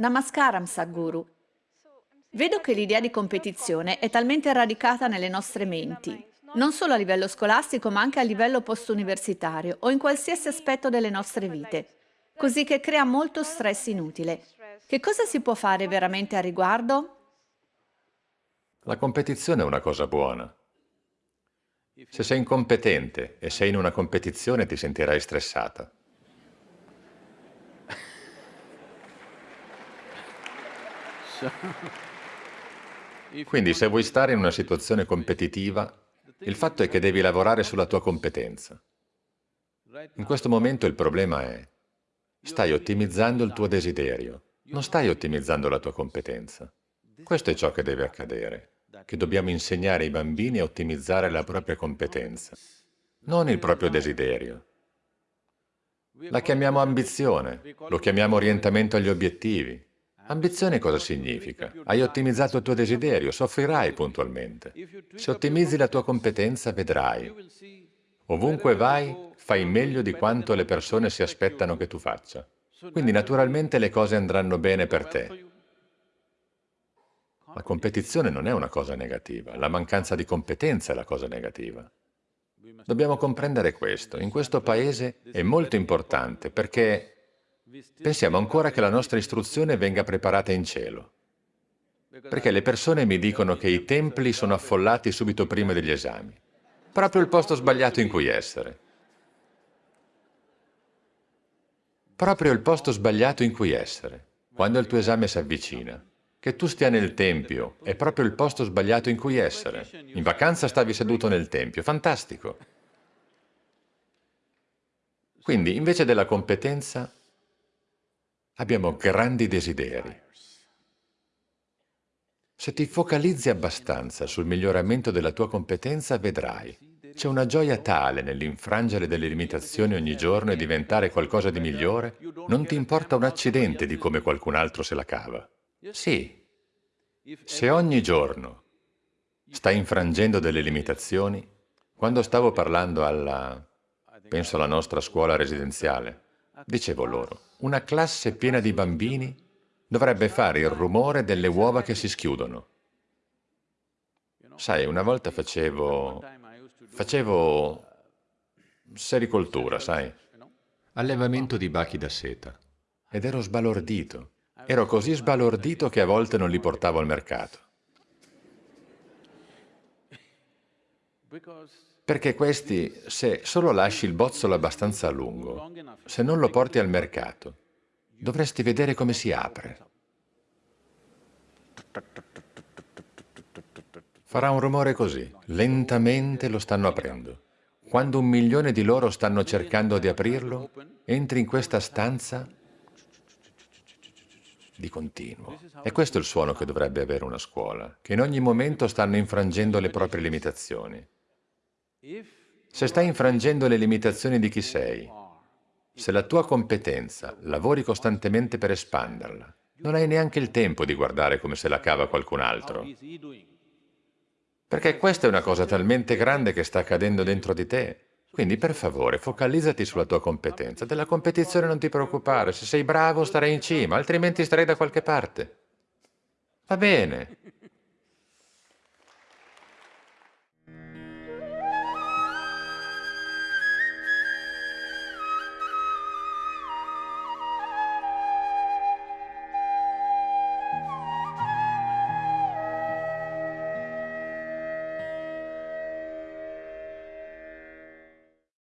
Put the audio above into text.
Namaskaram, Sadhguru. Vedo che l'idea di competizione è talmente radicata nelle nostre menti, non solo a livello scolastico ma anche a livello post-universitario o in qualsiasi aspetto delle nostre vite, così che crea molto stress inutile. Che cosa si può fare veramente a riguardo? La competizione è una cosa buona. Se sei incompetente e sei in una competizione ti sentirai stressata. Quindi se vuoi stare in una situazione competitiva, il fatto è che devi lavorare sulla tua competenza. In questo momento il problema è, stai ottimizzando il tuo desiderio, non stai ottimizzando la tua competenza. Questo è ciò che deve accadere, che dobbiamo insegnare ai bambini a ottimizzare la propria competenza, non il proprio desiderio. La chiamiamo ambizione, lo chiamiamo orientamento agli obiettivi, Ambizione cosa significa? Hai ottimizzato il tuo desiderio, soffrirai puntualmente. Se ottimizzi la tua competenza, vedrai. Ovunque vai, fai meglio di quanto le persone si aspettano che tu faccia. Quindi naturalmente le cose andranno bene per te. La competizione non è una cosa negativa, la mancanza di competenza è la cosa negativa. Dobbiamo comprendere questo. In questo paese è molto importante perché Pensiamo ancora che la nostra istruzione venga preparata in cielo, perché le persone mi dicono che i templi sono affollati subito prima degli esami. Proprio il posto sbagliato in cui essere. Proprio il posto sbagliato in cui essere, quando il tuo esame si avvicina. Che tu stia nel tempio è proprio il posto sbagliato in cui essere. In vacanza stavi seduto nel tempio, fantastico. Quindi, invece della competenza, Abbiamo grandi desideri. Se ti focalizzi abbastanza sul miglioramento della tua competenza, vedrai. C'è una gioia tale nell'infrangere delle limitazioni ogni giorno e diventare qualcosa di migliore, non ti importa un accidente di come qualcun altro se la cava. Sì, se ogni giorno stai infrangendo delle limitazioni, quando stavo parlando alla, penso alla nostra scuola residenziale, dicevo loro, una classe piena di bambini dovrebbe fare il rumore delle uova che si schiudono. Sai, una volta facevo... facevo... sericoltura, sai? Allevamento di bachi da seta. Ed ero sbalordito. Ero così sbalordito che a volte non li portavo al mercato. Perché questi, se solo lasci il bozzolo abbastanza a lungo, se non lo porti al mercato, dovresti vedere come si apre. Farà un rumore così, lentamente lo stanno aprendo. Quando un milione di loro stanno cercando di aprirlo, entri in questa stanza di continuo. E questo è il suono che dovrebbe avere una scuola, che in ogni momento stanno infrangendo le proprie limitazioni. Se stai infrangendo le limitazioni di chi sei, se la tua competenza lavori costantemente per espanderla, non hai neanche il tempo di guardare come se la cava qualcun altro. Perché questa è una cosa talmente grande che sta accadendo dentro di te. Quindi, per favore, focalizzati sulla tua competenza. Della competizione non ti preoccupare. Se sei bravo, starai in cima, altrimenti starai da qualche parte. Va bene.